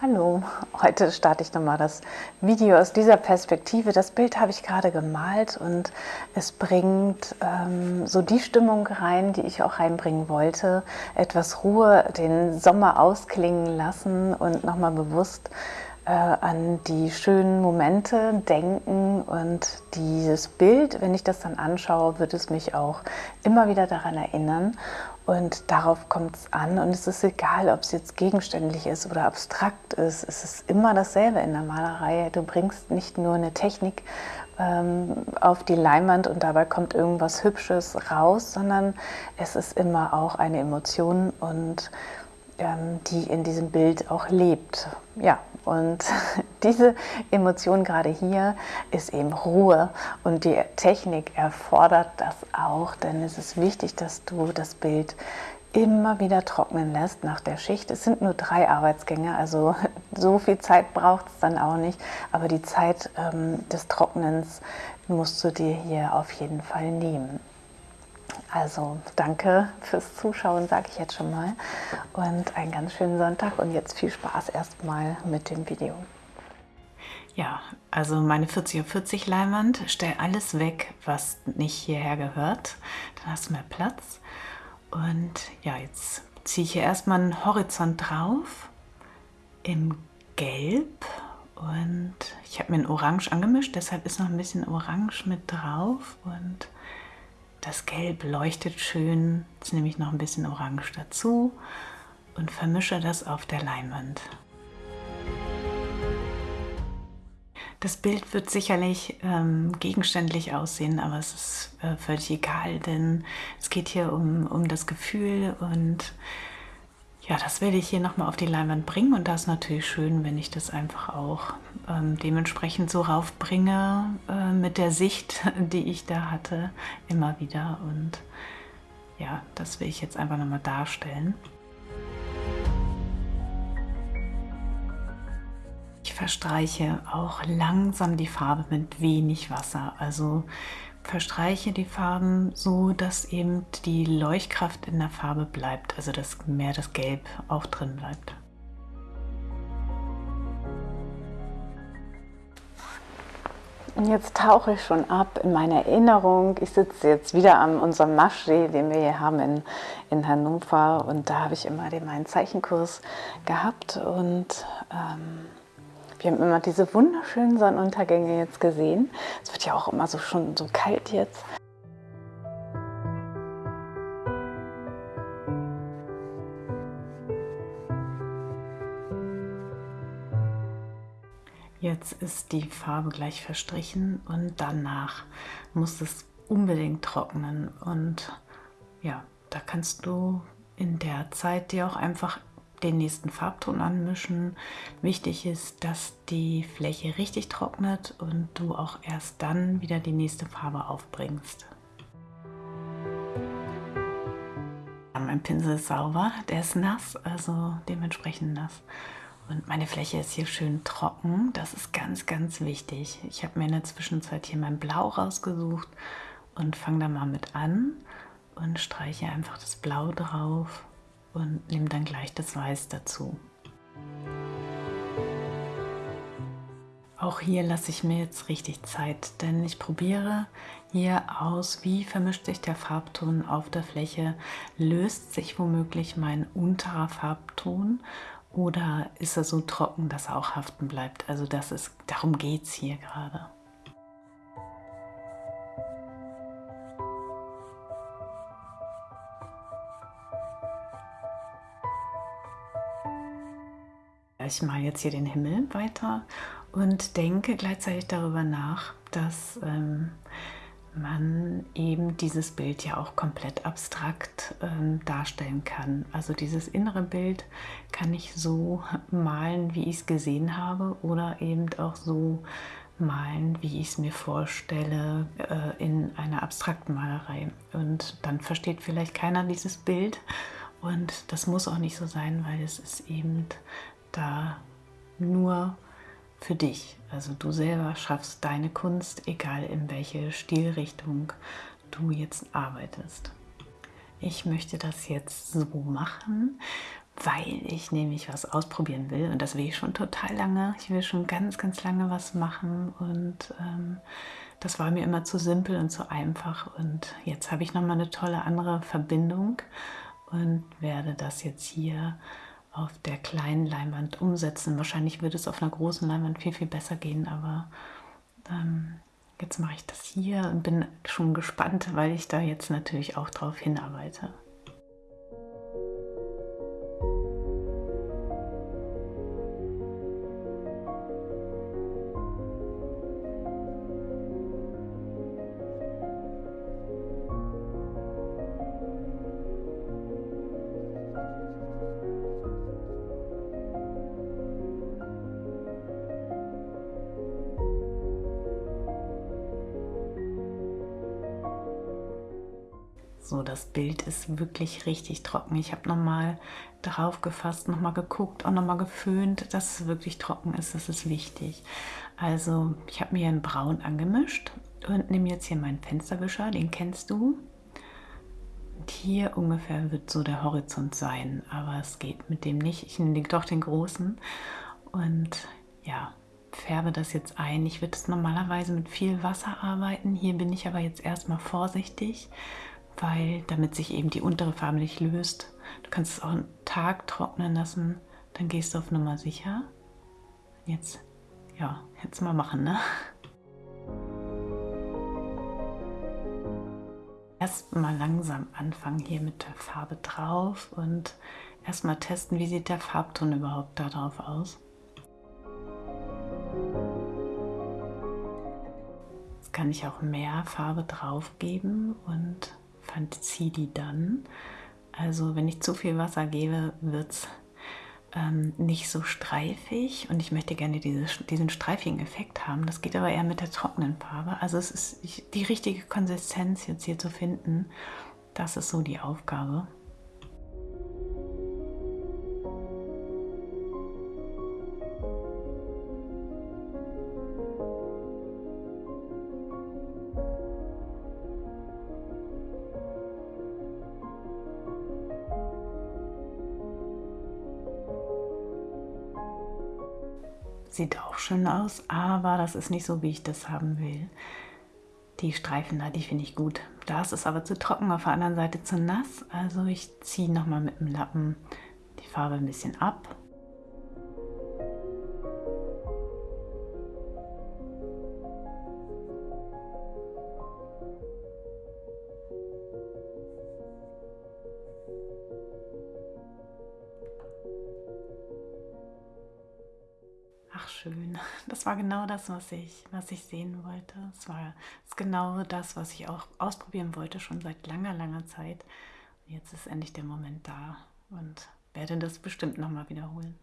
Hallo, heute starte ich nochmal das Video aus dieser Perspektive. Das Bild habe ich gerade gemalt und es bringt ähm, so die Stimmung rein, die ich auch reinbringen wollte. Etwas Ruhe, den Sommer ausklingen lassen und nochmal bewusst äh, an die schönen Momente denken und dieses Bild, wenn ich das dann anschaue, wird es mich auch immer wieder daran erinnern und darauf kommt es an und es ist egal, ob es jetzt gegenständlich ist oder abstrakt ist. Es ist immer dasselbe in der Malerei. Du bringst nicht nur eine Technik ähm, auf die Leinwand und dabei kommt irgendwas Hübsches raus, sondern es ist immer auch eine Emotion und ähm, die in diesem Bild auch lebt. Ja, und diese Emotion gerade hier ist eben Ruhe und die Technik erfordert das auch, denn es ist wichtig, dass du das Bild immer wieder trocknen lässt nach der Schicht. Es sind nur drei Arbeitsgänge, also so viel Zeit braucht es dann auch nicht, aber die Zeit ähm, des Trocknens musst du dir hier auf jeden Fall nehmen. Also danke fürs Zuschauen, sage ich jetzt schon mal. Und einen ganz schönen Sonntag und jetzt viel Spaß erstmal mit dem Video. Ja, also meine 40 auf 40 Leinwand, stell alles weg, was nicht hierher gehört. Dann hast du mehr Platz. Und ja, jetzt ziehe ich hier erstmal einen Horizont drauf im Gelb und ich habe mir ein Orange angemischt, deshalb ist noch ein bisschen Orange mit drauf und das Gelb leuchtet schön, jetzt nehme ich noch ein bisschen Orange dazu und vermische das auf der Leinwand. Das Bild wird sicherlich ähm, gegenständlich aussehen, aber es ist äh, völlig egal, denn es geht hier um, um das Gefühl und ja, das werde ich hier nochmal auf die Leinwand bringen und das ist natürlich schön, wenn ich das einfach auch ähm, dementsprechend so raufbringe äh, mit der Sicht, die ich da hatte, immer wieder und ja, das will ich jetzt einfach nochmal darstellen. Verstreiche auch langsam die Farbe mit wenig Wasser, also verstreiche die Farben so, dass eben die Leuchtkraft in der Farbe bleibt, also dass mehr das Gelb auch drin bleibt. Und jetzt tauche ich schon ab in meine Erinnerung. Ich sitze jetzt wieder an unserem Maschsee, den wir hier haben in, in Hannover. Und da habe ich immer den, meinen Zeichenkurs gehabt. Und ähm, wir haben immer diese wunderschönen Sonnenuntergänge jetzt gesehen. Es wird ja auch immer so schon so kalt jetzt. Jetzt ist die Farbe gleich verstrichen und danach muss es unbedingt trocknen. Und ja, da kannst du in der Zeit dir auch einfach den nächsten Farbton anmischen. Wichtig ist, dass die Fläche richtig trocknet und du auch erst dann wieder die nächste Farbe aufbringst. Mein Pinsel ist sauber, der ist nass, also dementsprechend nass. Und meine Fläche ist hier schön trocken, das ist ganz, ganz wichtig. Ich habe mir in der Zwischenzeit hier mein Blau rausgesucht und fange da mal mit an und streiche einfach das Blau drauf und nehme dann gleich das Weiß dazu. Auch hier lasse ich mir jetzt richtig Zeit, denn ich probiere hier aus, wie vermischt sich der Farbton auf der Fläche, löst sich womöglich mein unterer Farbton oder ist er so trocken, dass er auch haften bleibt. Also das ist, darum geht es hier gerade. Ich mal jetzt hier den Himmel weiter und denke gleichzeitig darüber nach, dass ähm, man eben dieses Bild ja auch komplett abstrakt ähm, darstellen kann. Also dieses innere Bild kann ich so malen, wie ich es gesehen habe oder eben auch so malen, wie ich es mir vorstelle äh, in einer abstrakten Malerei. Und dann versteht vielleicht keiner dieses Bild und das muss auch nicht so sein, weil es ist eben da nur für dich. Also du selber schaffst deine Kunst, egal in welche Stilrichtung du jetzt arbeitest. Ich möchte das jetzt so machen, weil ich nämlich was ausprobieren will und das will ich schon total lange. Ich will schon ganz, ganz lange was machen und ähm, das war mir immer zu simpel und zu einfach und jetzt habe ich nochmal eine tolle andere Verbindung und werde das jetzt hier auf der kleinen Leinwand umsetzen. Wahrscheinlich würde es auf einer großen Leinwand viel, viel besser gehen, aber ähm, jetzt mache ich das hier und bin schon gespannt, weil ich da jetzt natürlich auch drauf hinarbeite. So, das Bild ist wirklich richtig trocken. Ich habe nochmal drauf gefasst, nochmal geguckt und nochmal geföhnt, dass es wirklich trocken ist. Das ist wichtig. Also, ich habe mir ein Braun angemischt und nehme jetzt hier meinen Fensterwischer, den kennst du. Und hier ungefähr wird so der Horizont sein, aber es geht mit dem nicht. Ich nehme doch den großen und ja, färbe das jetzt ein. Ich würde es normalerweise mit viel Wasser arbeiten. Hier bin ich aber jetzt erstmal vorsichtig weil damit sich eben die untere Farbe nicht löst. Du kannst es auch einen Tag trocknen lassen, dann gehst du auf Nummer sicher. Jetzt, ja, jetzt mal machen, ne? Erstmal langsam anfangen hier mit der Farbe drauf und erstmal testen, wie sieht der Farbton überhaupt da drauf aus. Jetzt kann ich auch mehr Farbe drauf geben und fantasie die dann. Also wenn ich zu viel Wasser gebe, wird es ähm, nicht so streifig und ich möchte gerne diese, diesen streifigen Effekt haben. Das geht aber eher mit der trockenen Farbe. Also es ist die richtige Konsistenz jetzt hier zu finden. Das ist so die Aufgabe. Sieht auch schön aus, aber das ist nicht so, wie ich das haben will. Die Streifen da, die finde ich gut. Da ist aber zu trocken, auf der anderen Seite zu nass. Also ich ziehe nochmal mit dem Lappen die Farbe ein bisschen ab schön. Das war genau das, was ich, was ich sehen wollte. Es war es genau das, was ich auch ausprobieren wollte, schon seit langer, langer Zeit. Jetzt ist endlich der Moment da und werde das bestimmt nochmal wiederholen.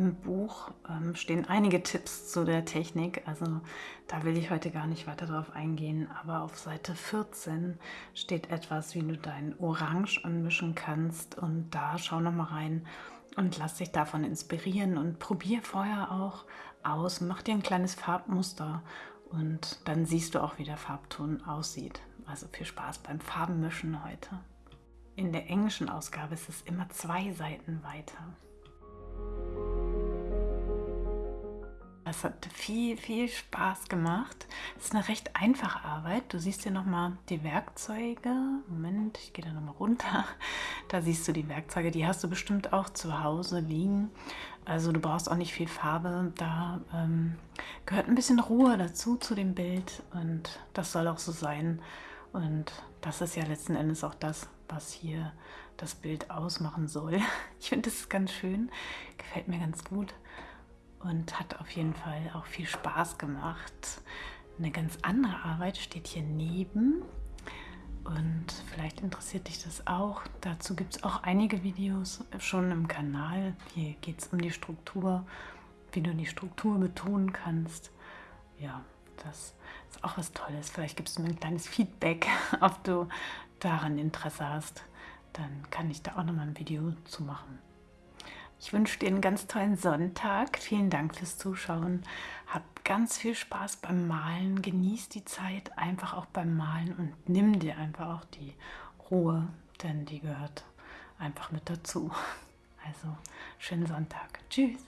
Im Buch ähm, stehen einige Tipps zu der Technik, also da will ich heute gar nicht weiter drauf eingehen, aber auf Seite 14 steht etwas, wie du dein Orange anmischen kannst und da schau noch mal rein und lass dich davon inspirieren und probier vorher auch aus, mach dir ein kleines Farbmuster und dann siehst du auch, wie der Farbton aussieht. Also viel Spaß beim Farbenmischen heute. In der englischen Ausgabe ist es immer zwei Seiten weiter. Es hat viel, viel Spaß gemacht. Es ist eine recht einfache Arbeit. Du siehst hier nochmal die Werkzeuge. Moment, ich gehe da nochmal runter. Da siehst du die Werkzeuge. Die hast du bestimmt auch zu Hause liegen. Also du brauchst auch nicht viel Farbe. Da ähm, gehört ein bisschen Ruhe dazu zu dem Bild. Und das soll auch so sein. Und das ist ja letzten Endes auch das, was hier das Bild ausmachen soll. Ich finde das ganz schön. Gefällt mir ganz gut und hat auf jeden Fall auch viel Spaß gemacht. Eine ganz andere Arbeit steht hier neben und vielleicht interessiert dich das auch. Dazu gibt es auch einige Videos schon im Kanal. Hier geht es um die Struktur, wie du die Struktur betonen kannst. Ja, das ist auch was Tolles. Vielleicht gibst du mir ein kleines Feedback, ob du daran Interesse hast. Dann kann ich da auch nochmal ein Video zu machen. Ich wünsche dir einen ganz tollen Sonntag. Vielen Dank fürs Zuschauen. Hab ganz viel Spaß beim Malen. Genieß die Zeit einfach auch beim Malen und nimm dir einfach auch die Ruhe, denn die gehört einfach mit dazu. Also, schönen Sonntag. Tschüss.